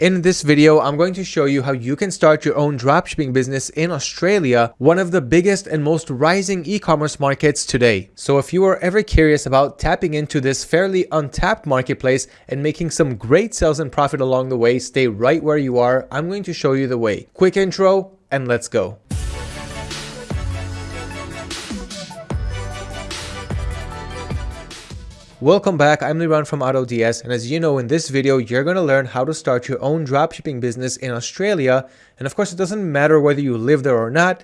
In this video, I'm going to show you how you can start your own dropshipping business in Australia, one of the biggest and most rising e-commerce markets today. So if you are ever curious about tapping into this fairly untapped marketplace and making some great sales and profit along the way, stay right where you are. I'm going to show you the way. Quick intro and let's go. Welcome back, I'm Liran from AutoDS and as you know in this video you're going to learn how to start your own dropshipping business in Australia and of course it doesn't matter whether you live there or not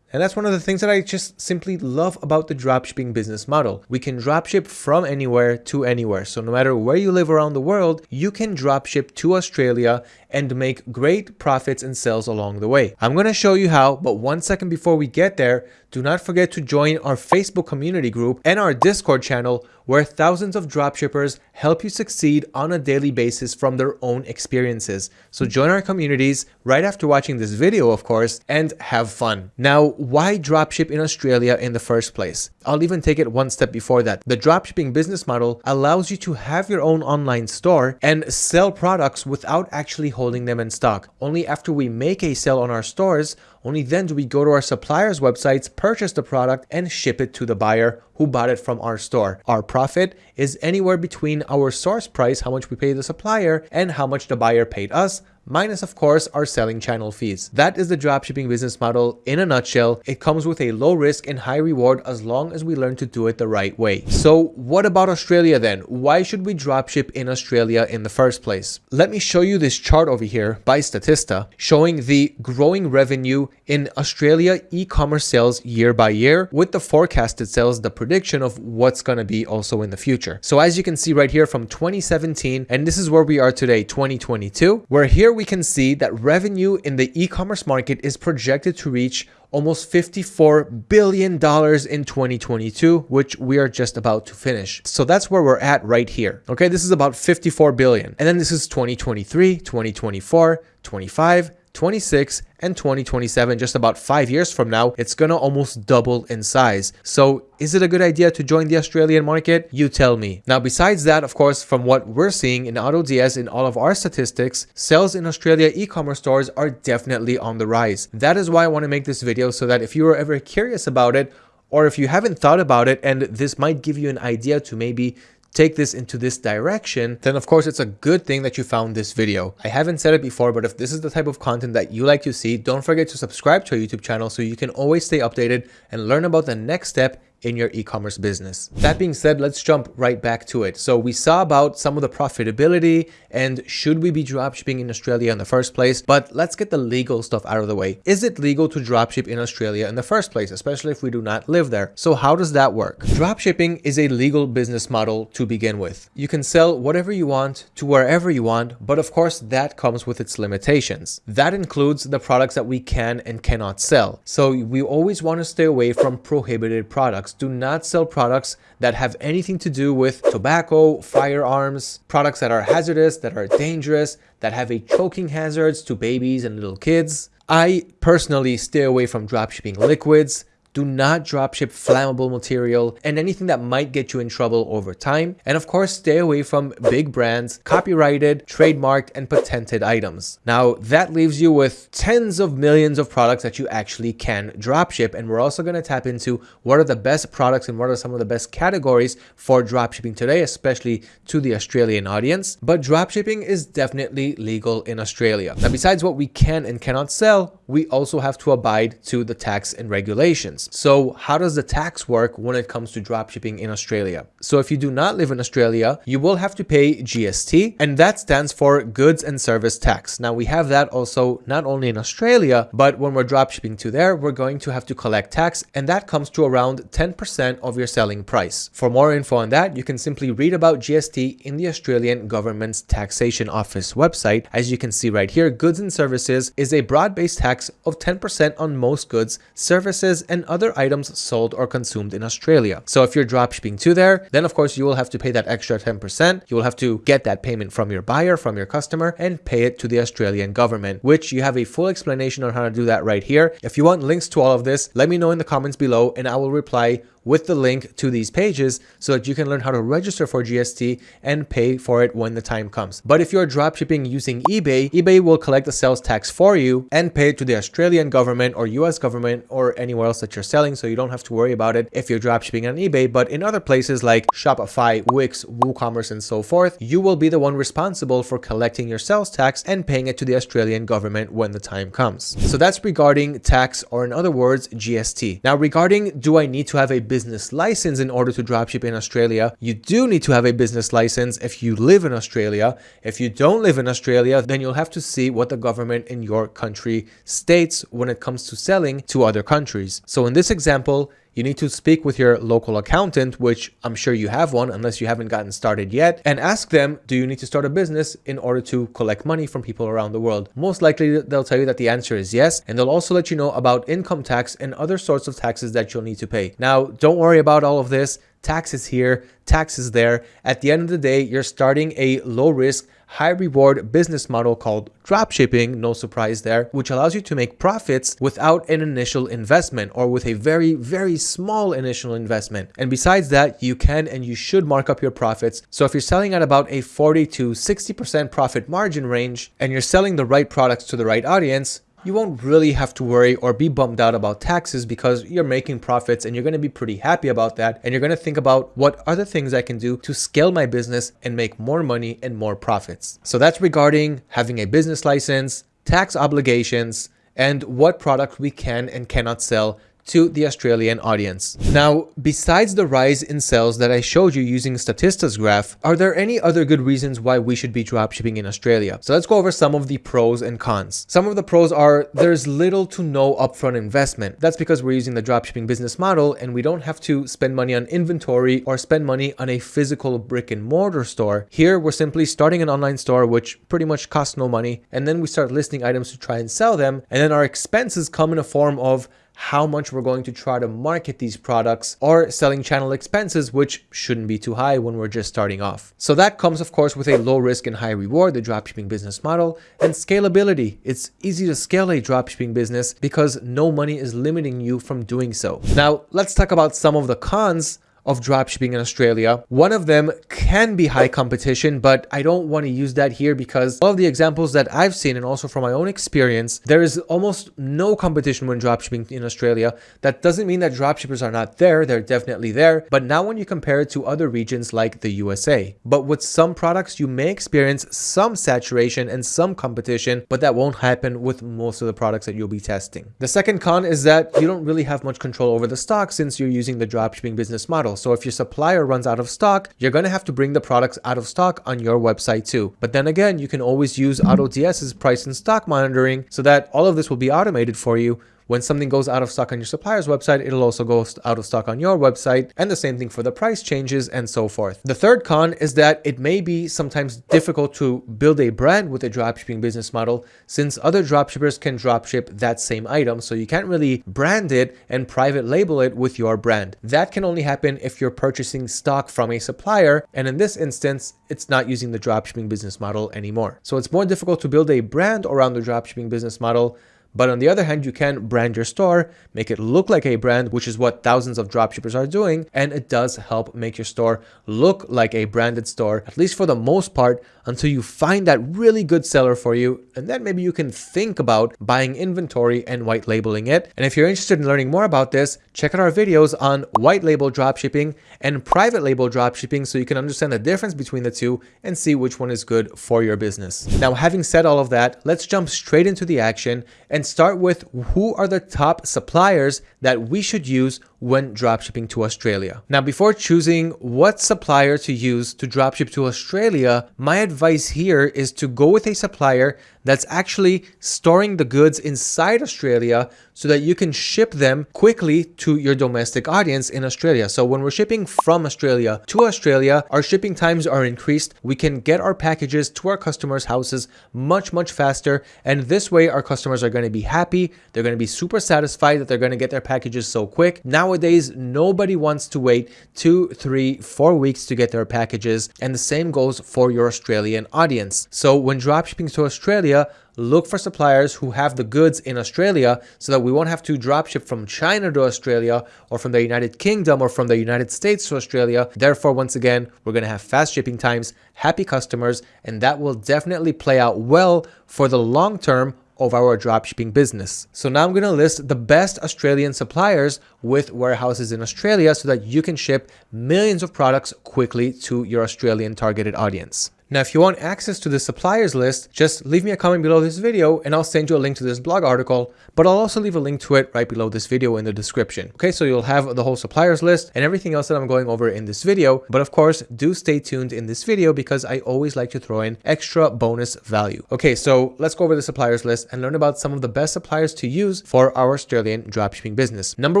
and that's one of the things that I just simply love about the dropshipping business model. We can dropship from anywhere to anywhere. So no matter where you live around the world, you can dropship to Australia and make great profits and sales along the way. I'm going to show you how, but one second before we get there, do not forget to join our Facebook community group and our Discord channel where thousands of dropshippers help you succeed on a daily basis from their own experiences. So join our communities right after watching this video, of course, and have fun. Now, why dropship in Australia in the first place? I'll even take it one step before that. The dropshipping business model allows you to have your own online store and sell products without actually holding them in stock. Only after we make a sale on our stores, only then do we go to our suppliers' websites, purchase the product, and ship it to the buyer who bought it from our store. Our profit is anywhere between our source price, how much we pay the supplier, and how much the buyer paid us, minus of course our selling channel fees. That is the dropshipping business model in a nutshell. It comes with a low risk and high reward as long as we learn to do it the right way. So what about Australia then? Why should we dropship in Australia in the first place? Let me show you this chart over here by Statista showing the growing revenue in Australia e-commerce sales year by year with the forecasted sales, the prediction of what's going to be also in the future. So as you can see right here from 2017, and this is where we are today, 2022, we're here we can see that revenue in the e-commerce market is projected to reach almost $54 billion in 2022, which we are just about to finish. So that's where we're at right here. Okay, this is about 54 billion. And then this is 2023, 2024, 25, 26 and 2027 just about five years from now it's gonna almost double in size. So is it a good idea to join the australian market? You tell me. Now besides that of course from what we're seeing in AutoDS in all of our statistics sales in australia e-commerce stores are definitely on the rise. That is why i want to make this video so that if you are ever curious about it or if you haven't thought about it and this might give you an idea to maybe take this into this direction, then of course it's a good thing that you found this video. I haven't said it before, but if this is the type of content that you like to see, don't forget to subscribe to our YouTube channel so you can always stay updated and learn about the next step in your e-commerce business. That being said, let's jump right back to it. So we saw about some of the profitability and should we be dropshipping in Australia in the first place, but let's get the legal stuff out of the way. Is it legal to dropship in Australia in the first place, especially if we do not live there? So how does that work? Dropshipping is a legal business model to begin with. You can sell whatever you want to wherever you want, but of course that comes with its limitations. That includes the products that we can and cannot sell. So we always want to stay away from prohibited products do not sell products that have anything to do with tobacco, firearms, products that are hazardous, that are dangerous, that have a choking hazards to babies and little kids. I personally stay away from dropshipping liquids, do not dropship flammable material and anything that might get you in trouble over time. And of course, stay away from big brands, copyrighted, trademarked, and patented items. Now, that leaves you with tens of millions of products that you actually can dropship. And we're also going to tap into what are the best products and what are some of the best categories for dropshipping today, especially to the Australian audience. But dropshipping is definitely legal in Australia. Now, besides what we can and cannot sell, we also have to abide to the tax and regulations. So how does the tax work when it comes to dropshipping in Australia? So if you do not live in Australia, you will have to pay GST and that stands for goods and service tax. Now we have that also not only in Australia, but when we're dropshipping to there, we're going to have to collect tax and that comes to around 10% of your selling price. For more info on that, you can simply read about GST in the Australian government's taxation office website. As you can see right here, goods and services is a broad-based tax of 10% on most goods, services, and items sold or consumed in Australia. So if you're dropshipping to there, then of course you will have to pay that extra 10%. You will have to get that payment from your buyer, from your customer, and pay it to the Australian government, which you have a full explanation on how to do that right here. If you want links to all of this, let me know in the comments below and I will reply with the link to these pages so that you can learn how to register for GST and pay for it when the time comes. But if you're dropshipping using eBay, eBay will collect the sales tax for you and pay it to the Australian government or US government or anywhere else that you're selling. So you don't have to worry about it if you're dropshipping on eBay. But in other places like Shopify, Wix, WooCommerce, and so forth, you will be the one responsible for collecting your sales tax and paying it to the Australian government when the time comes. So that's regarding tax or in other words, GST. Now regarding do I need to have a business license in order to dropship in Australia? You do need to have a business license if you live in Australia. If you don't live in Australia, then you'll have to see what the government in your country states when it comes to selling to other countries. So in this example, you need to speak with your local accountant, which I'm sure you have one unless you haven't gotten started yet, and ask them, do you need to start a business in order to collect money from people around the world? Most likely they'll tell you that the answer is yes, and they'll also let you know about income tax and other sorts of taxes that you'll need to pay. Now, don't worry about all of this taxes here, taxes there. At the end of the day, you're starting a low risk, high reward business model called dropshipping, no surprise there, which allows you to make profits without an initial investment or with a very, very small initial investment. And besides that, you can and you should mark up your profits. So if you're selling at about a 40 to 60% profit margin range and you're selling the right products to the right audience, you won't really have to worry or be bummed out about taxes because you're making profits and you're going to be pretty happy about that. And you're going to think about what other things I can do to scale my business and make more money and more profits. So that's regarding having a business license, tax obligations, and what product we can and cannot sell to the Australian audience. Now, besides the rise in sales that I showed you using Statista's graph, are there any other good reasons why we should be dropshipping in Australia? So let's go over some of the pros and cons. Some of the pros are there's little to no upfront investment. That's because we're using the dropshipping business model and we don't have to spend money on inventory or spend money on a physical brick and mortar store. Here, we're simply starting an online store, which pretty much costs no money. And then we start listing items to try and sell them. And then our expenses come in a form of how much we're going to try to market these products or selling channel expenses, which shouldn't be too high when we're just starting off. So that comes, of course, with a low risk and high reward, the dropshipping business model, and scalability. It's easy to scale a dropshipping business because no money is limiting you from doing so. Now, let's talk about some of the cons of dropshipping in Australia. One of them can be high competition, but I don't want to use that here because all of the examples that I've seen and also from my own experience, there is almost no competition when dropshipping in Australia. That doesn't mean that dropshippers are not there. They're definitely there. But now when you compare it to other regions like the USA, but with some products, you may experience some saturation and some competition, but that won't happen with most of the products that you'll be testing. The second con is that you don't really have much control over the stock since you're using the dropshipping business model. So if your supplier runs out of stock, you're going to have to bring the products out of stock on your website too. But then again, you can always use AutoDS's price and stock monitoring so that all of this will be automated for you when something goes out of stock on your supplier's website, it'll also go out of stock on your website, and the same thing for the price changes and so forth. The third con is that it may be sometimes difficult to build a brand with a dropshipping business model since other dropshippers can dropship that same item, so you can't really brand it and private label it with your brand. That can only happen if you're purchasing stock from a supplier, and in this instance, it's not using the dropshipping business model anymore. So it's more difficult to build a brand around the dropshipping business model but on the other hand, you can brand your store, make it look like a brand, which is what thousands of dropshippers are doing. And it does help make your store look like a branded store, at least for the most part, until you find that really good seller for you. And then maybe you can think about buying inventory and white labeling it. And if you're interested in learning more about this, check out our videos on white label dropshipping and private label dropshipping so you can understand the difference between the two and see which one is good for your business. Now, having said all of that, let's jump straight into the action and and start with who are the top suppliers that we should use when dropshipping to Australia. Now, before choosing what supplier to use to dropship to Australia, my advice here is to go with a supplier that's actually storing the goods inside Australia so that you can ship them quickly to your domestic audience in Australia. So when we're shipping from Australia to Australia, our shipping times are increased. We can get our packages to our customers' houses much, much faster. And this way, our customers are going to be happy. They're going to be super satisfied that they're going to get their packages so quick. Now nowadays, nobody wants to wait two, three, four weeks to get their packages. And the same goes for your Australian audience. So when dropshipping to Australia, look for suppliers who have the goods in Australia so that we won't have to dropship from China to Australia or from the United Kingdom or from the United States to Australia. Therefore, once again, we're going to have fast shipping times, happy customers, and that will definitely play out well for the long term of our dropshipping business. So now I'm going to list the best Australian suppliers with warehouses in Australia so that you can ship millions of products quickly to your Australian targeted audience. Now, if you want access to the suppliers list, just leave me a comment below this video and I'll send you a link to this blog article, but I'll also leave a link to it right below this video in the description. Okay, so you'll have the whole suppliers list and everything else that I'm going over in this video. But of course, do stay tuned in this video because I always like to throw in extra bonus value. Okay, so let's go over the suppliers list and learn about some of the best suppliers to use for our Australian dropshipping business. Number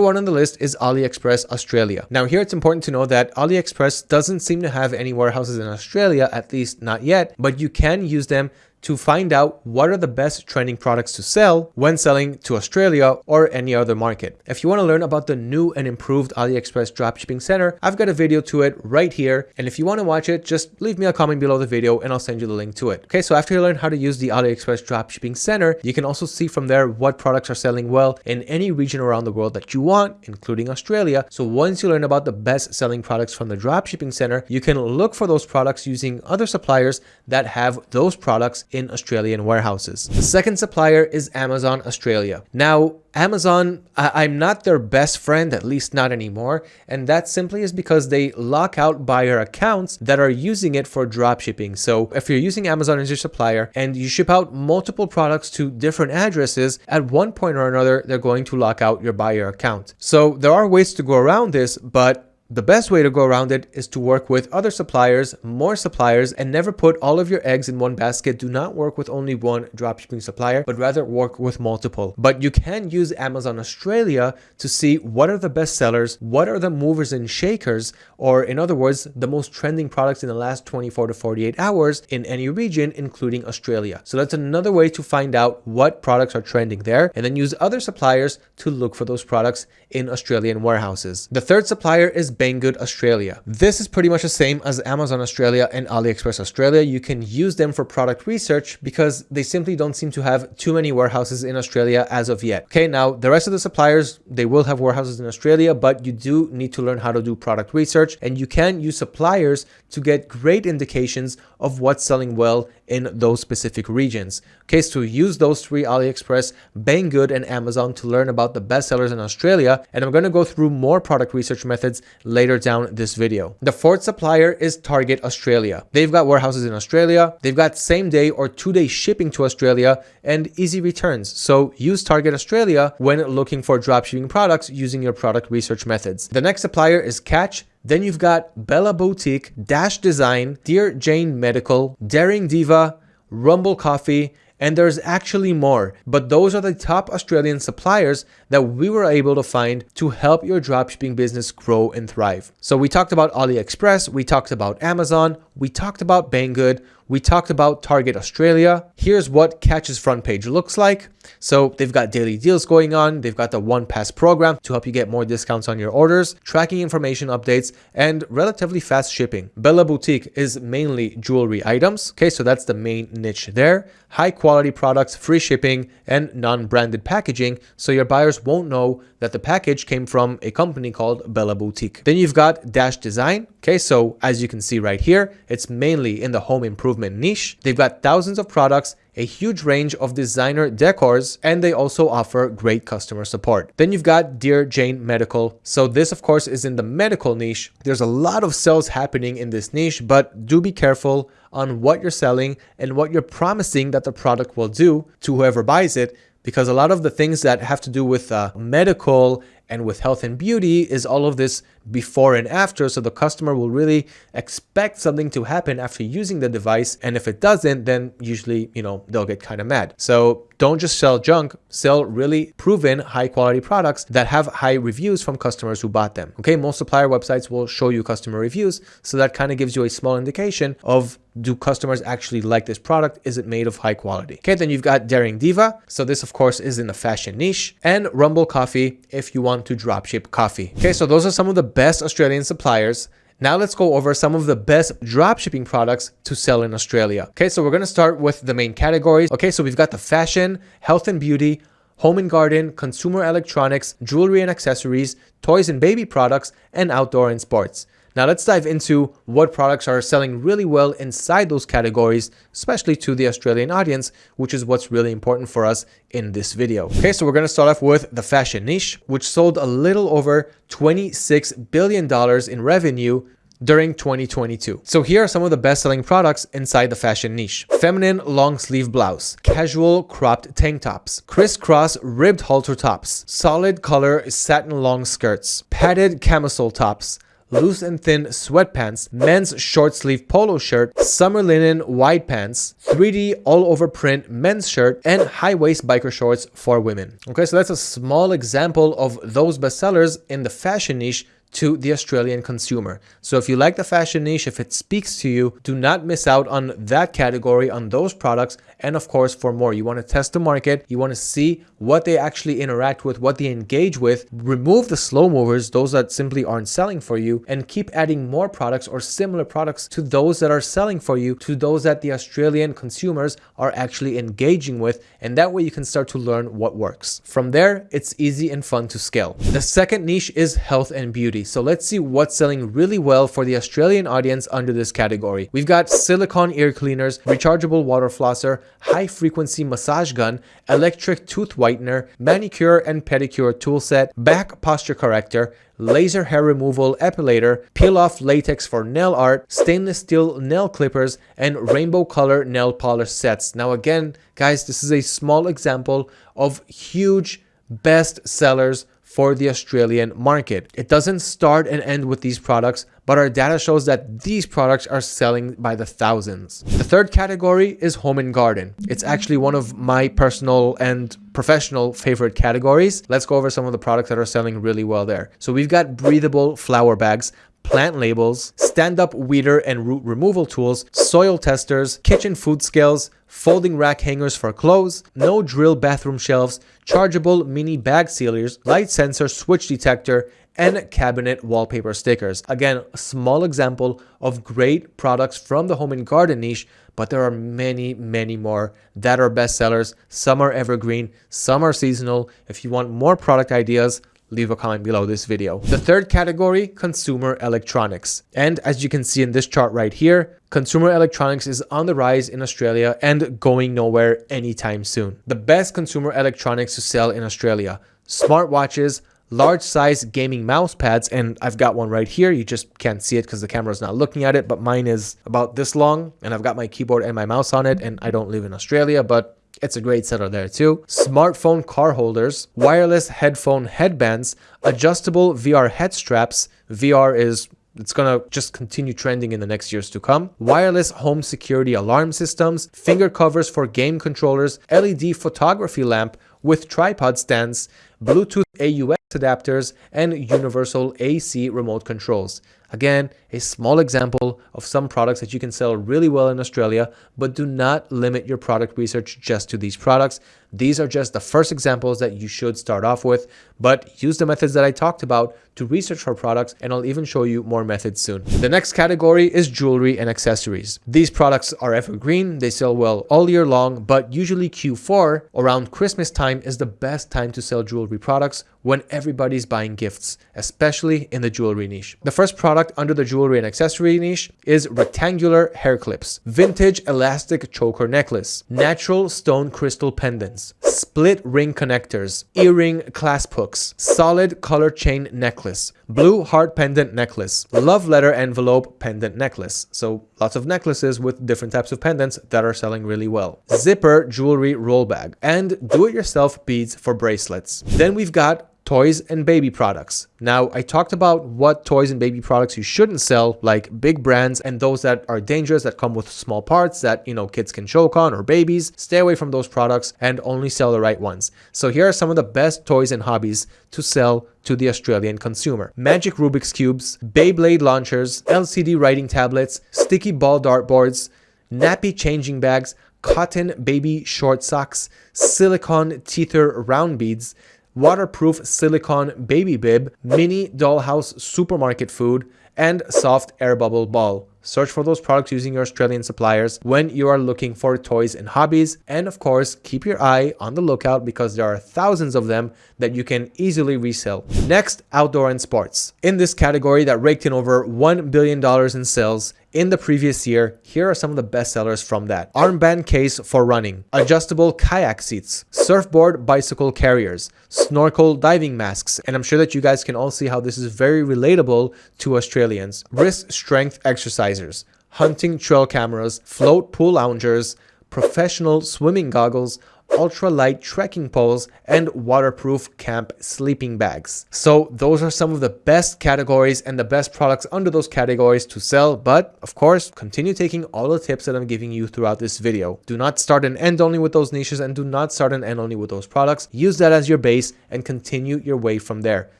one on the list is AliExpress Australia. Now here it's important to know that AliExpress doesn't seem to have any warehouses in Australia, at least not yet, but you can use them to find out what are the best trending products to sell when selling to Australia or any other market. If you want to learn about the new and improved AliExpress Dropshipping Center, I've got a video to it right here. And if you want to watch it, just leave me a comment below the video and I'll send you the link to it. Okay, so after you learn how to use the AliExpress Dropshipping Center, you can also see from there what products are selling well in any region around the world that you want, including Australia. So once you learn about the best selling products from the Dropshipping Center, you can look for those products using other suppliers that have those products in Australian warehouses. The second supplier is Amazon Australia. Now, Amazon, I am not their best friend, at least not anymore, and that simply is because they lock out buyer accounts that are using it for dropshipping. So if you're using Amazon as your supplier and you ship out multiple products to different addresses, at one point or another, they're going to lock out your buyer account. So there are ways to go around this, but the best way to go around it is to work with other suppliers, more suppliers, and never put all of your eggs in one basket. Do not work with only one dropshipping supplier, but rather work with multiple. But you can use Amazon Australia to see what are the best sellers, what are the movers and shakers, or in other words, the most trending products in the last 24 to 48 hours in any region, including Australia. So that's another way to find out what products are trending there, and then use other suppliers to look for those products in Australian warehouses. The third supplier is Banggood Australia. This is pretty much the same as Amazon Australia and AliExpress Australia. You can use them for product research because they simply don't seem to have too many warehouses in Australia as of yet. Okay, now the rest of the suppliers, they will have warehouses in Australia, but you do need to learn how to do product research and you can use suppliers to get great indications of what's selling well in those specific regions. Okay, so use those three AliExpress, Banggood, and Amazon to learn about the best sellers in Australia. And I'm going to go through more product research methods later down this video. The fourth supplier is Target Australia. They've got warehouses in Australia. They've got same day or two day shipping to Australia and easy returns. So use Target Australia when looking for dropshipping products using your product research methods. The next supplier is Catch then you've got Bella Boutique, Dash Design, Dear Jane Medical, Daring Diva, Rumble Coffee, and there's actually more, but those are the top Australian suppliers that we were able to find to help your dropshipping business grow and thrive. So we talked about AliExpress, we talked about Amazon, we talked about Banggood, we talked about Target Australia. Here's what Catch's front page looks like. So they've got daily deals going on. They've got the one pass program to help you get more discounts on your orders, tracking information updates, and relatively fast shipping. Bella Boutique is mainly jewelry items. Okay, so that's the main niche there. High quality products, free shipping, and non-branded packaging. So your buyers won't know that the package came from a company called Bella Boutique. Then you've got Dash Design. Okay, so as you can see right here, it's mainly in the home improvement niche. They've got thousands of products a huge range of designer decors, and they also offer great customer support. Then you've got Dear Jane Medical. So this of course is in the medical niche. There's a lot of sales happening in this niche, but do be careful on what you're selling and what you're promising that the product will do to whoever buys it because a lot of the things that have to do with uh, medical and with health and beauty is all of this before and after. So the customer will really expect something to happen after using the device. And if it doesn't, then usually, you know, they'll get kind of mad. So don't just sell junk, sell really proven high quality products that have high reviews from customers who bought them. Okay, most supplier websites will show you customer reviews. So that kind of gives you a small indication of do customers actually like this product? Is it made of high quality? Okay, then you've got Daring Diva. So this of course is in the fashion niche and Rumble Coffee if you want want to dropship coffee. Okay, so those are some of the best Australian suppliers. Now let's go over some of the best dropshipping products to sell in Australia. Okay, so we're going to start with the main categories. Okay, so we've got the fashion, health and beauty, home and garden, consumer electronics, jewelry and accessories, toys and baby products, and outdoor and sports. Now let's dive into what products are selling really well inside those categories, especially to the Australian audience, which is what's really important for us in this video. Okay, so we're going to start off with the fashion niche, which sold a little over $26 billion in revenue during 2022. So here are some of the best-selling products inside the fashion niche. Feminine long sleeve blouse, casual cropped tank tops, crisscross ribbed halter tops, solid color satin long skirts, padded camisole tops, loose and thin sweatpants, men's short sleeve polo shirt, summer linen wide pants, 3D all over print men's shirt, and high waist biker shorts for women. Okay, so that's a small example of those bestsellers in the fashion niche to the Australian consumer. So if you like the fashion niche, if it speaks to you, do not miss out on that category, on those products. And of course, for more, you want to test the market. You want to see what they actually interact with, what they engage with. Remove the slow movers, those that simply aren't selling for you, and keep adding more products or similar products to those that are selling for you, to those that the Australian consumers are actually engaging with. And that way you can start to learn what works. From there, it's easy and fun to scale. The second niche is health and beauty. So let's see what's selling really well for the Australian audience under this category. We've got silicone ear cleaners, rechargeable water flosser, high frequency massage gun, electric tooth whitener, manicure and pedicure tool set, back posture corrector, laser hair removal epilator, peel off latex for nail art, stainless steel nail clippers, and rainbow color nail polish sets. Now again, guys, this is a small example of huge best sellers for the Australian market. It doesn't start and end with these products, but our data shows that these products are selling by the thousands. The third category is home and garden. It's actually one of my personal and professional favorite categories. Let's go over some of the products that are selling really well there. So we've got breathable flower bags, plant labels, stand-up weeder and root removal tools, soil testers, kitchen food scales, folding rack hangers for clothes, no drill bathroom shelves, chargeable mini bag sealers, light sensor switch detector, and cabinet wallpaper stickers. Again, a small example of great products from the home and garden niche, but there are many, many more that are bestsellers. Some are evergreen, some are seasonal. If you want more product ideas, leave a comment below this video. The third category, consumer electronics. And as you can see in this chart right here, consumer electronics is on the rise in Australia and going nowhere anytime soon. The best consumer electronics to sell in Australia, smartwatches, large size gaming mouse pads and I've got one right here you just can't see it because the camera is not looking at it but mine is about this long and I've got my keyboard and my mouse on it and I don't live in Australia but it's a great seller there too. Smartphone car holders, wireless headphone headbands, adjustable VR head straps. VR is it's gonna just continue trending in the next years to come. Wireless home security alarm systems, finger covers for game controllers, LED photography lamp with tripod stands, Bluetooth AUX adapters, and universal AC remote controls. Again, a small example of some products that you can sell really well in Australia, but do not limit your product research just to these products. These are just the first examples that you should start off with, but use the methods that I talked about to research for products, and I'll even show you more methods soon. The next category is jewelry and accessories. These products are evergreen, they sell well all year long, but usually Q4 around Christmas time is the best time to sell jewelry products when everybody's buying gifts, especially in the jewelry niche. The first product under the jewelry and accessory niche is rectangular hair clips, vintage elastic choker necklace, natural stone crystal pendants, split ring connectors, earring clasp hooks, solid color chain necklace, blue heart pendant necklace, love letter envelope pendant necklace. So lots of necklaces with different types of pendants that are selling really well. Zipper jewelry roll bag and do-it-yourself beads for bracelets. Then we've got toys and baby products. Now, I talked about what toys and baby products you shouldn't sell, like big brands and those that are dangerous that come with small parts that, you know, kids can choke on or babies. Stay away from those products and only sell the right ones. So here are some of the best toys and hobbies to sell to the Australian consumer. Magic Rubik's Cubes, Beyblade launchers, LCD writing tablets, sticky ball dartboards, nappy changing bags, cotton baby short socks, silicone teether round beads, waterproof silicone baby bib, mini dollhouse supermarket food, and soft air bubble ball. Search for those products using your Australian suppliers when you are looking for toys and hobbies. And of course, keep your eye on the lookout because there are thousands of them that you can easily resell. Next, outdoor and sports. In this category that raked in over $1 billion in sales, in the previous year, here are some of the best sellers from that. Armband case for running, adjustable kayak seats, surfboard bicycle carriers, snorkel diving masks, and I'm sure that you guys can all see how this is very relatable to Australians. Wrist strength exercisers, hunting trail cameras, float pool loungers, professional swimming goggles, ultralight trekking poles, and waterproof camp sleeping bags. So those are some of the best categories and the best products under those categories to sell. But of course, continue taking all the tips that I'm giving you throughout this video. Do not start and end only with those niches and do not start and end only with those products. Use that as your base and continue your way from there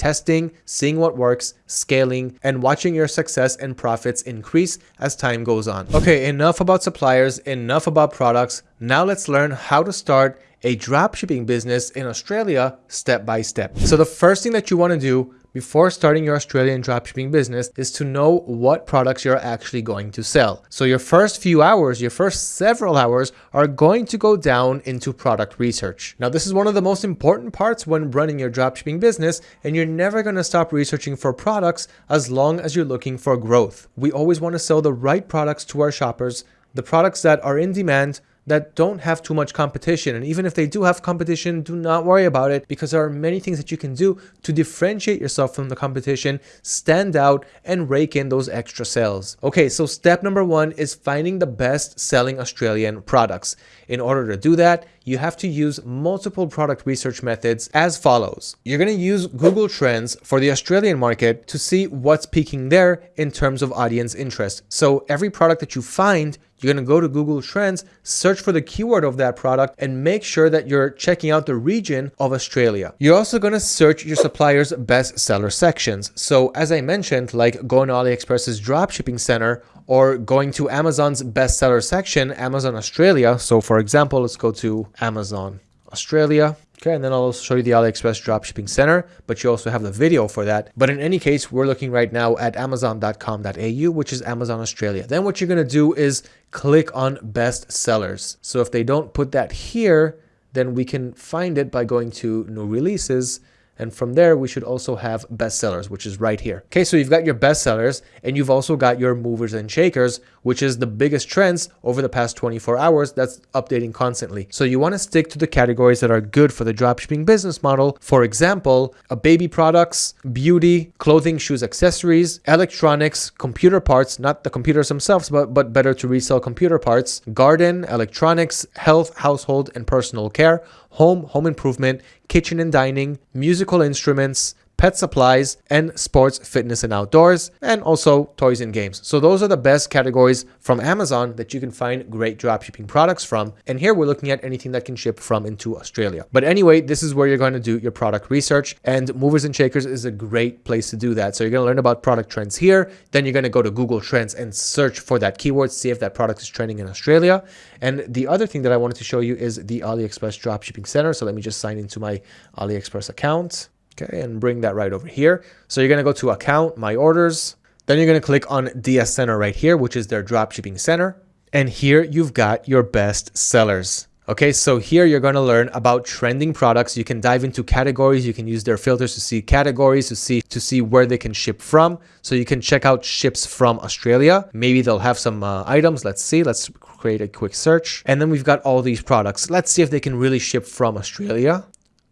testing, seeing what works, scaling, and watching your success and profits increase as time goes on. Okay, enough about suppliers, enough about products. Now let's learn how to start a dropshipping business in Australia step by step. So the first thing that you want to do before starting your Australian dropshipping business is to know what products you're actually going to sell. So your first few hours, your first several hours are going to go down into product research. Now, this is one of the most important parts when running your dropshipping business, and you're never going to stop researching for products as long as you're looking for growth. We always want to sell the right products to our shoppers, the products that are in demand, that don't have too much competition. And even if they do have competition, do not worry about it because there are many things that you can do to differentiate yourself from the competition, stand out, and rake in those extra sales. Okay, so step number one is finding the best selling Australian products. In order to do that, you have to use multiple product research methods as follows. You're going to use Google Trends for the Australian market to see what's peaking there in terms of audience interest. So every product that you find, you're going to go to Google Trends, search for the keyword of that product, and make sure that you're checking out the region of Australia. You're also going to search your supplier's bestseller sections. So as I mentioned, like going to AliExpress's dropshipping center or going to Amazon's bestseller section, Amazon Australia. So for example, let's go to Amazon Australia. Okay, and then I'll show you the AliExpress dropshipping center, but you also have the video for that. But in any case, we're looking right now at amazon.com.au, which is Amazon Australia. Then what you're going to do is click on best sellers. So if they don't put that here, then we can find it by going to new releases and from there, we should also have bestsellers, which is right here. Okay, so you've got your bestsellers and you've also got your movers and shakers, which is the biggest trends over the past 24 hours that's updating constantly. So you want to stick to the categories that are good for the dropshipping business model. For example, a baby products, beauty, clothing, shoes, accessories, electronics, computer parts, not the computers themselves, but, but better to resell computer parts, garden, electronics, health, household, and personal care, home, home improvement, kitchen and dining, musical instruments, pet supplies, and sports, fitness, and outdoors, and also toys and games. So those are the best categories from Amazon that you can find great dropshipping products from. And here we're looking at anything that can ship from into Australia. But anyway, this is where you're going to do your product research and Movers and Shakers is a great place to do that. So you're going to learn about product trends here. Then you're going to go to Google Trends and search for that keyword, see if that product is trending in Australia. And the other thing that I wanted to show you is the AliExpress dropshipping center. So let me just sign into my AliExpress account. Okay, and bring that right over here. So you're going to go to account, my orders. Then you're going to click on DS Center right here, which is their dropshipping center. And here you've got your best sellers. Okay, so here you're going to learn about trending products. You can dive into categories. You can use their filters to see categories, to see to see where they can ship from. So you can check out ships from Australia. Maybe they'll have some uh, items. Let's see. Let's create a quick search. And then we've got all these products. Let's see if they can really ship from Australia.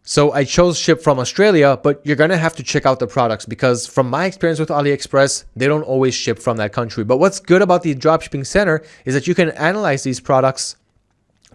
So I chose ship from Australia, but you're going to have to check out the products because from my experience with AliExpress, they don't always ship from that country. But what's good about the dropshipping center is that you can analyze these products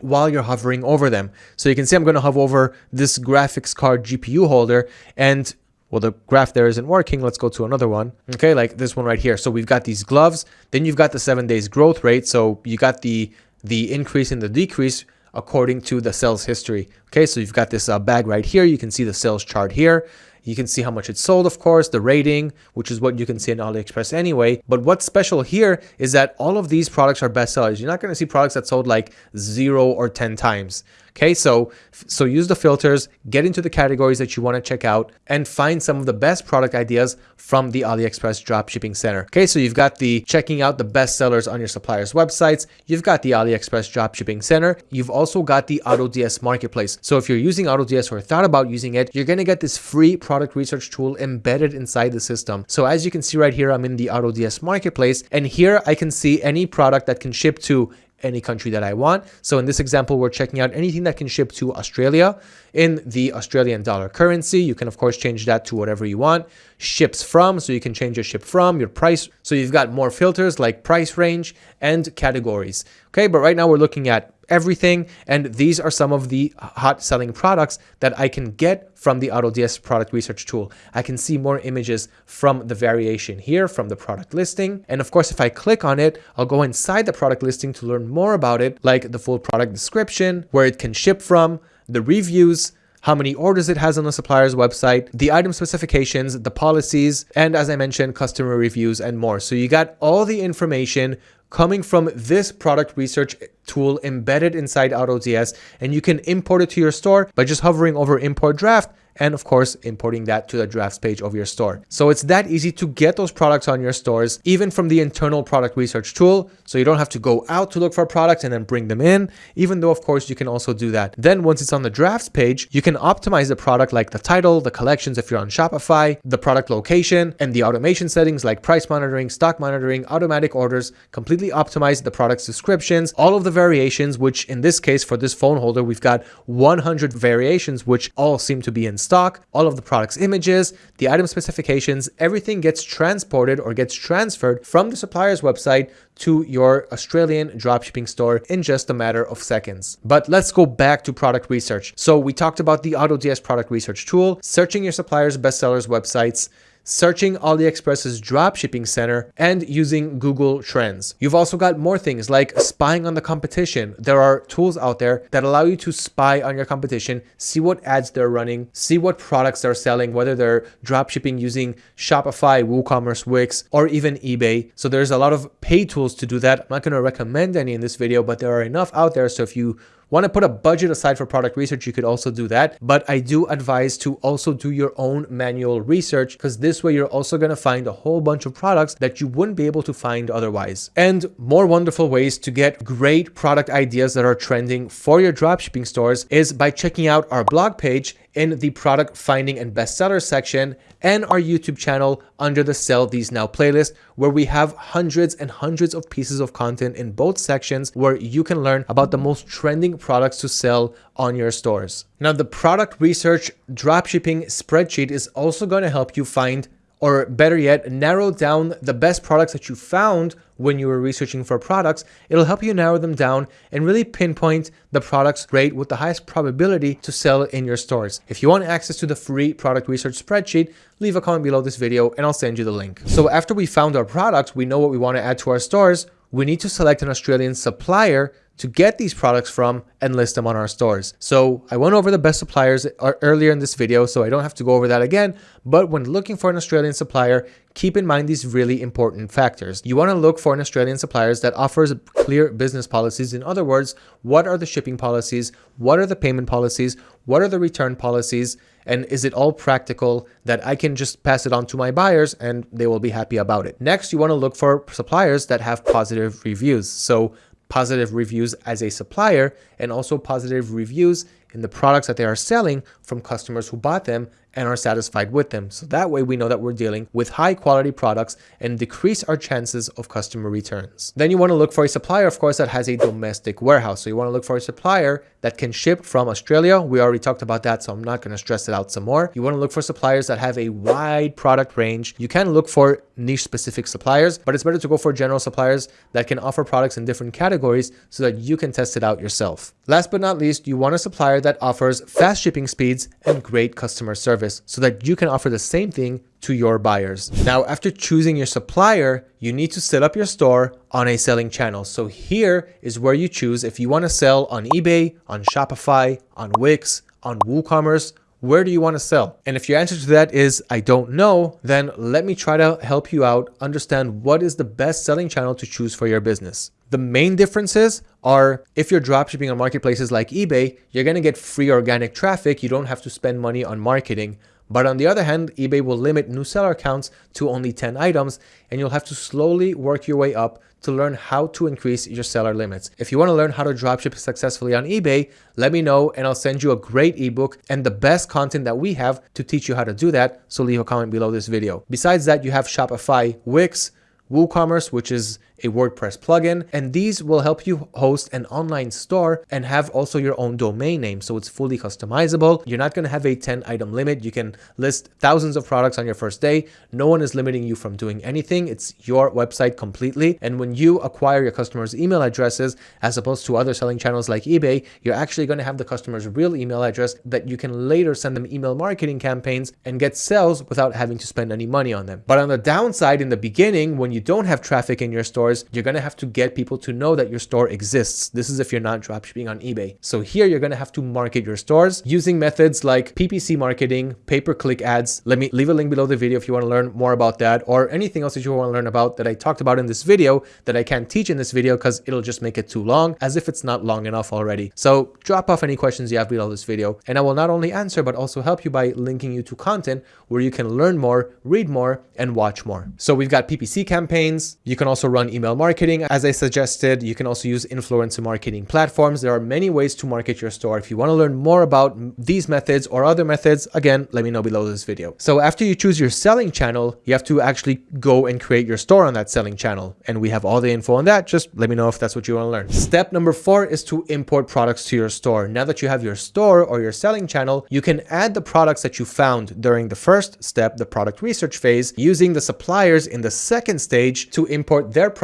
while you're hovering over them. So you can see I'm going to hover over this graphics card GPU holder and well, the graph there isn't working. Let's go to another one. Okay, like this one right here. So we've got these gloves. Then you've got the seven days growth rate. So you got the the increase and the decrease according to the sales history. Okay, so you've got this uh, bag right here. You can see the sales chart here. You can see how much it sold, of course, the rating, which is what you can see in AliExpress anyway. But what's special here is that all of these products are bestsellers. You're not going to see products that sold like zero or 10 times. Okay, so so use the filters, get into the categories that you want to check out, and find some of the best product ideas from the AliExpress Dropshipping Center. Okay, so you've got the checking out the best sellers on your suppliers' websites, you've got the AliExpress Dropshipping Center, you've also got the AutoDS Marketplace. So if you're using AutoDS or thought about using it, you're gonna get this free product research tool embedded inside the system. So as you can see right here, I'm in the AutoDS Marketplace, and here I can see any product that can ship to any country that I want. So in this example, we're checking out anything that can ship to Australia in the Australian dollar currency. You can of course change that to whatever you want. Ships from, so you can change your ship from, your price. So you've got more filters like price range and categories. Okay, but right now we're looking at everything. And these are some of the hot selling products that I can get from the AutoDS product research tool. I can see more images from the variation here from the product listing. And of course, if I click on it, I'll go inside the product listing to learn more about it, like the full product description, where it can ship from, the reviews, how many orders it has on the supplier's website, the item specifications, the policies, and as I mentioned, customer reviews and more. So you got all the information coming from this product research tool embedded inside AutoDS and you can import it to your store by just hovering over import draft and of course importing that to the drafts page of your store. So it's that easy to get those products on your stores, even from the internal product research tool. So you don't have to go out to look for products and then bring them in, even though of course you can also do that. Then once it's on the drafts page, you can optimize the product like the title, the collections if you're on Shopify, the product location, and the automation settings like price monitoring, stock monitoring, automatic orders, completely optimize the product's descriptions, all of the variations, which in this case for this phone holder, we've got 100 variations, which all seem to be in stock, all of the product's images, the item specifications, everything gets transported or gets transferred from the supplier's website to your Australian dropshipping store in just a matter of seconds. But let's go back to product research. So we talked about the AutoDS product research tool, searching your supplier's bestsellers websites, searching AliExpress's dropshipping center, and using Google Trends. You've also got more things like spying on the competition. There are tools out there that allow you to spy on your competition, see what ads they're running, see what products they're selling, whether they're dropshipping using Shopify, WooCommerce, Wix, or even eBay. So there's a lot of paid tools to do that. I'm not going to recommend any in this video, but there are enough out there. So if you Want to put a budget aside for product research, you could also do that. But I do advise to also do your own manual research because this way you're also going to find a whole bunch of products that you wouldn't be able to find otherwise. And more wonderful ways to get great product ideas that are trending for your dropshipping stores is by checking out our blog page in the product finding and bestseller section and our YouTube channel under the Sell These Now playlist, where we have hundreds and hundreds of pieces of content in both sections where you can learn about the most trending products to sell on your stores. Now, the product research dropshipping spreadsheet is also going to help you find or better yet, narrow down the best products that you found when you were researching for products. It'll help you narrow them down and really pinpoint the products rate with the highest probability to sell in your stores. If you want access to the free product research spreadsheet, leave a comment below this video and I'll send you the link. So after we found our products, we know what we want to add to our stores. We need to select an Australian supplier to get these products from and list them on our stores. So I went over the best suppliers earlier in this video, so I don't have to go over that again. But when looking for an Australian supplier, keep in mind these really important factors. You want to look for an Australian suppliers that offers clear business policies. In other words, what are the shipping policies? What are the payment policies? What are the return policies? And is it all practical that I can just pass it on to my buyers and they will be happy about it? Next, you want to look for suppliers that have positive reviews. So positive reviews as a supplier and also positive reviews in the products that they are selling from customers who bought them and are satisfied with them. So that way we know that we're dealing with high quality products and decrease our chances of customer returns. Then you want to look for a supplier, of course, that has a domestic warehouse. So you want to look for a supplier that can ship from Australia. We already talked about that, so I'm not going to stress it out some more. You want to look for suppliers that have a wide product range. You can look for niche specific suppliers, but it's better to go for general suppliers that can offer products in different categories so that you can test it out yourself. Last but not least, you want a supplier that offers fast shipping speeds and great customer service so that you can offer the same thing to your buyers. Now, after choosing your supplier, you need to set up your store on a selling channel. So here is where you choose if you want to sell on eBay, on Shopify, on Wix, on WooCommerce, where do you want to sell? And if your answer to that is, I don't know, then let me try to help you out understand what is the best selling channel to choose for your business. The main differences are if you're dropshipping on marketplaces like eBay, you're going to get free organic traffic. You don't have to spend money on marketing. But on the other hand, eBay will limit new seller counts to only 10 items, and you'll have to slowly work your way up to learn how to increase your seller limits. If you want to learn how to dropship successfully on eBay, let me know and I'll send you a great ebook and the best content that we have to teach you how to do that. So leave a comment below this video. Besides that, you have Shopify, Wix, WooCommerce, which is a WordPress plugin, and these will help you host an online store and have also your own domain name. So it's fully customizable. You're not going to have a 10 item limit. You can list thousands of products on your first day. No one is limiting you from doing anything. It's your website completely. And when you acquire your customers' email addresses, as opposed to other selling channels like eBay, you're actually going to have the customer's real email address that you can later send them email marketing campaigns and get sales without having to spend any money on them. But on the downside, in the beginning, when you don't have traffic in your stores, you're going to have to get people to know that your store exists. This is if you're not dropshipping on eBay. So here you're going to have to market your stores using methods like PPC marketing, pay-per-click ads. Let me leave a link below the video if you want to learn more about that or anything else that you want to learn about that I talked about in this video that I can't teach in this video because it'll just make it too long as if it's not long enough already. So drop off any questions you have below this video and I will not only answer but also help you by linking you to content where you can learn more, read more, and watch more. So we've got PPC campaigns. You can also run email marketing. As I suggested, you can also use influencer marketing platforms. There are many ways to market your store. If you want to learn more about these methods or other methods, again, let me know below this video. So after you choose your selling channel, you have to actually go and create your store on that selling channel. And we have all the info on that. Just let me know if that's what you want to learn. Step number four is to import products to your store. Now that you have your store or your selling channel, you can add the products that you found during the first step, the product research phase, using the suppliers in the second stage to import their products,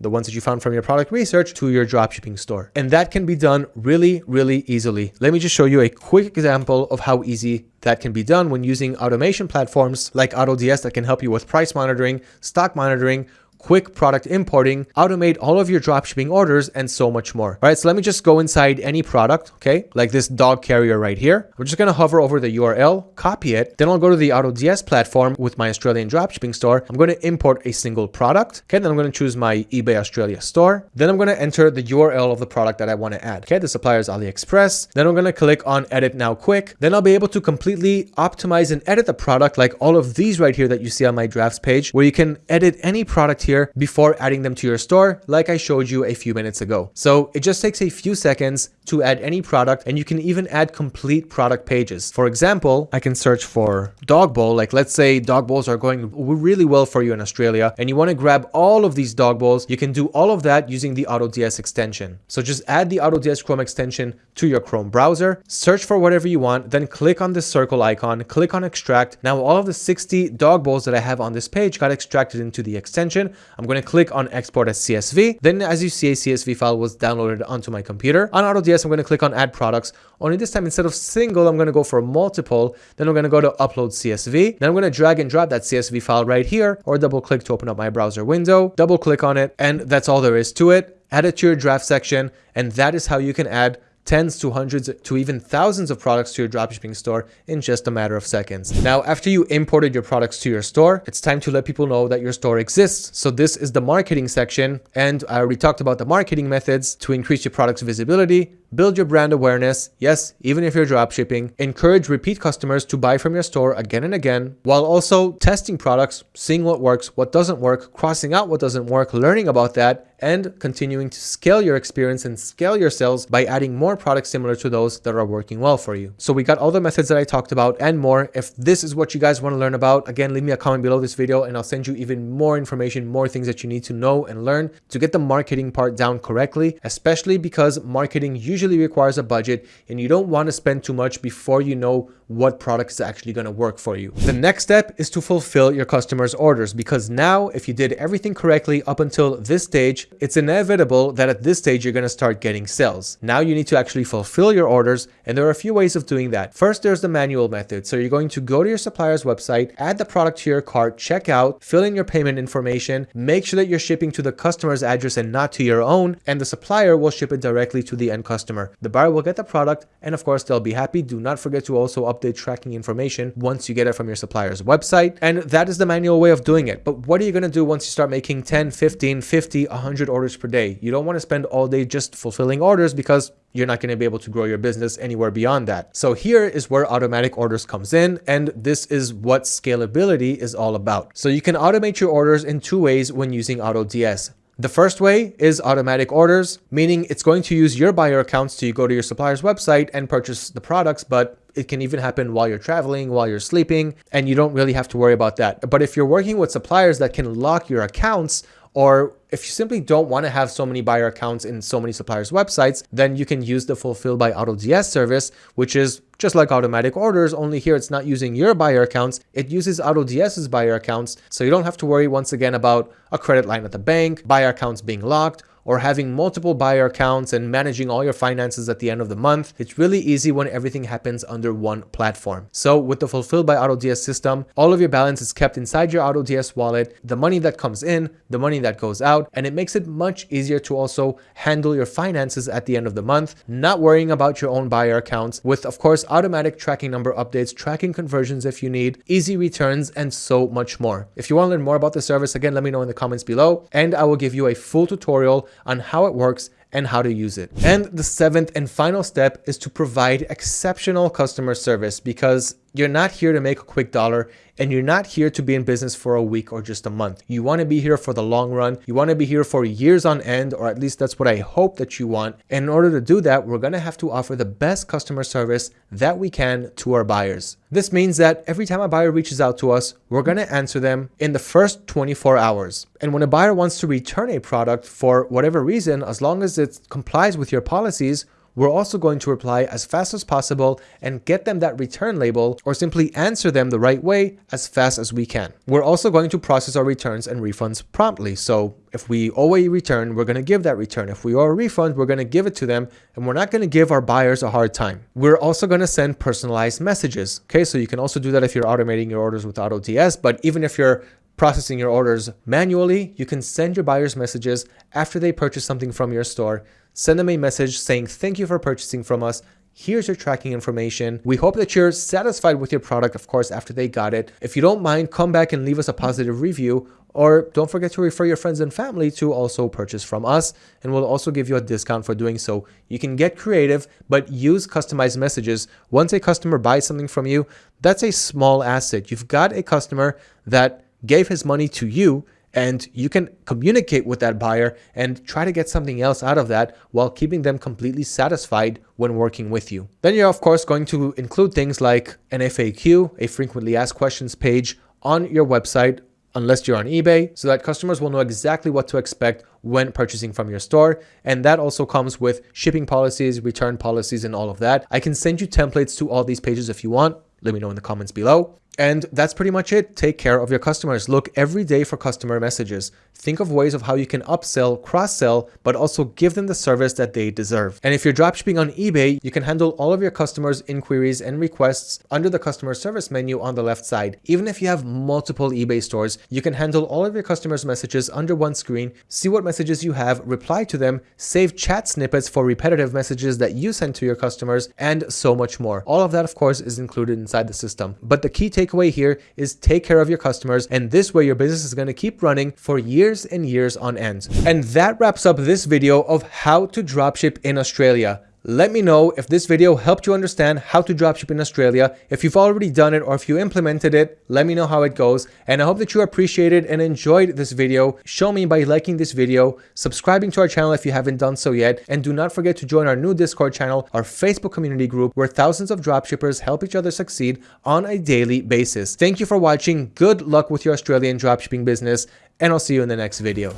the ones that you found from your product research, to your dropshipping store. And that can be done really, really easily. Let me just show you a quick example of how easy that can be done when using automation platforms like AutoDS that can help you with price monitoring, stock monitoring, quick product importing, automate all of your dropshipping orders, and so much more. All right, so let me just go inside any product, okay, like this dog carrier right here. We're just gonna hover over the URL, copy it, then I'll go to the AutoDS platform with my Australian dropshipping store. I'm gonna import a single product, okay, then I'm gonna choose my eBay Australia store. Then I'm gonna enter the URL of the product that I wanna add. Okay, the supplier is AliExpress. Then I'm gonna click on Edit Now Quick. Then I'll be able to completely optimize and edit the product like all of these right here that you see on my drafts page, where you can edit any product here here before adding them to your store, like I showed you a few minutes ago. So it just takes a few seconds to add any product and you can even add complete product pages. For example, I can search for dog bowl. Like let's say dog bowls are going really well for you in Australia and you want to grab all of these dog bowls. You can do all of that using the AutoDS extension. So just add the AutoDS Chrome extension to your Chrome browser, search for whatever you want, then click on the circle icon, click on extract. Now all of the 60 dog bowls that I have on this page got extracted into the extension. I'm going to click on export as CSV. Then as you see, a CSV file was downloaded onto my computer. On AutoDS, I'm going to click on add products. Only this time, instead of single, I'm going to go for multiple. Then I'm going to go to upload CSV. Then I'm going to drag and drop that CSV file right here or double click to open up my browser window, double click on it. And that's all there is to it. Add it to your draft section. And that is how you can add tens to hundreds to even thousands of products to your dropshipping store in just a matter of seconds. Now, after you imported your products to your store, it's time to let people know that your store exists. So this is the marketing section. And I already talked about the marketing methods to increase your product's visibility, build your brand awareness. Yes, even if you're dropshipping, encourage repeat customers to buy from your store again and again, while also testing products, seeing what works, what doesn't work, crossing out what doesn't work, learning about that, and continuing to scale your experience and scale your sales by adding more products similar to those that are working well for you. So we got all the methods that I talked about and more. If this is what you guys want to learn about, again, leave me a comment below this video and I'll send you even more information, more things that you need to know and learn to get the marketing part down correctly, especially because marketing usually requires a budget and you don't want to spend too much before you know what product is actually going to work for you. The next step is to fulfill your customers' orders because now if you did everything correctly up until this stage, it's inevitable that at this stage, you're going to start getting sales. Now you need to actually fulfill your orders. And there are a few ways of doing that. First, there's the manual method. So you're going to go to your supplier's website, add the product to your cart, check out, fill in your payment information, make sure that you're shipping to the customer's address and not to your own, and the supplier will ship it directly to the end customer. The buyer will get the product, and of course, they'll be happy. Do not forget to also update tracking information once you get it from your supplier's website. And that is the manual way of doing it. But what are you going to do once you start making 10, 15, 50, 100 100 orders per day. You don't want to spend all day just fulfilling orders because you're not going to be able to grow your business anywhere beyond that. So here is where automatic orders comes in. And this is what scalability is all about. So you can automate your orders in two ways when using AutoDS. The first way is automatic orders, meaning it's going to use your buyer accounts to go to your supplier's website and purchase the products, but it can even happen while you're traveling, while you're sleeping, and you don't really have to worry about that. But if you're working with suppliers that can lock your accounts or if you simply don't want to have so many buyer accounts in so many suppliers' websites, then you can use the Fulfill by AutoDS service, which is just like automatic orders, only here it's not using your buyer accounts, it uses AutoDS's buyer accounts, so you don't have to worry once again about a credit line at the bank, buyer accounts being locked, or having multiple buyer accounts and managing all your finances at the end of the month. It's really easy when everything happens under one platform. So with the Fulfilled by AutoDS system, all of your balance is kept inside your AutoDS wallet, the money that comes in, the money that goes out, and it makes it much easier to also handle your finances at the end of the month, not worrying about your own buyer accounts with, of course, automatic tracking number updates, tracking conversions if you need, easy returns, and so much more. If you want to learn more about the service, again, let me know in the comments below, and I will give you a full tutorial on how it works and how to use it. And the seventh and final step is to provide exceptional customer service because you're not here to make a quick dollar and you're not here to be in business for a week or just a month. You want to be here for the long run. You want to be here for years on end, or at least that's what I hope that you want. And in order to do that, we're going to have to offer the best customer service that we can to our buyers. This means that every time a buyer reaches out to us, we're going to answer them in the first 24 hours. And when a buyer wants to return a product for whatever reason, as long as it complies with your policies, we're also going to reply as fast as possible and get them that return label or simply answer them the right way as fast as we can. We're also going to process our returns and refunds promptly. So if we owe a return, we're going to give that return. If we owe a refund, we're going to give it to them and we're not going to give our buyers a hard time. We're also going to send personalized messages. Okay, so you can also do that if you're automating your orders with AutoDS, but even if you're processing your orders manually, you can send your buyers messages after they purchase something from your store send them a message saying thank you for purchasing from us. Here's your tracking information. We hope that you're satisfied with your product, of course, after they got it. If you don't mind, come back and leave us a positive review or don't forget to refer your friends and family to also purchase from us, and we'll also give you a discount for doing so. You can get creative, but use customized messages. Once a customer buys something from you, that's a small asset. You've got a customer that gave his money to you, and you can communicate with that buyer and try to get something else out of that while keeping them completely satisfied when working with you. Then you're of course going to include things like an FAQ, a frequently asked questions page on your website unless you're on eBay so that customers will know exactly what to expect when purchasing from your store. And that also comes with shipping policies, return policies, and all of that. I can send you templates to all these pages if you want. Let me know in the comments below. And that's pretty much it. Take care of your customers. Look every day for customer messages. Think of ways of how you can upsell, cross-sell, but also give them the service that they deserve. And if you're dropshipping on eBay, you can handle all of your customers' inquiries and requests under the customer service menu on the left side. Even if you have multiple eBay stores, you can handle all of your customers' messages under one screen, see what messages you have, reply to them, save chat snippets for repetitive messages that you send to your customers, and so much more. All of that, of course, is included inside the system. But the key takeaway here is take care of your customers, and this way your business is going to keep running for years and years on end. And that wraps up this video of how to dropship in Australia. Let me know if this video helped you understand how to dropship in Australia. If you've already done it or if you implemented it, let me know how it goes. And I hope that you appreciated and enjoyed this video. Show me by liking this video, subscribing to our channel if you haven't done so yet, and do not forget to join our new Discord channel, our Facebook community group, where thousands of dropshippers help each other succeed on a daily basis. Thank you for watching. Good luck with your Australian dropshipping business and I'll see you in the next video.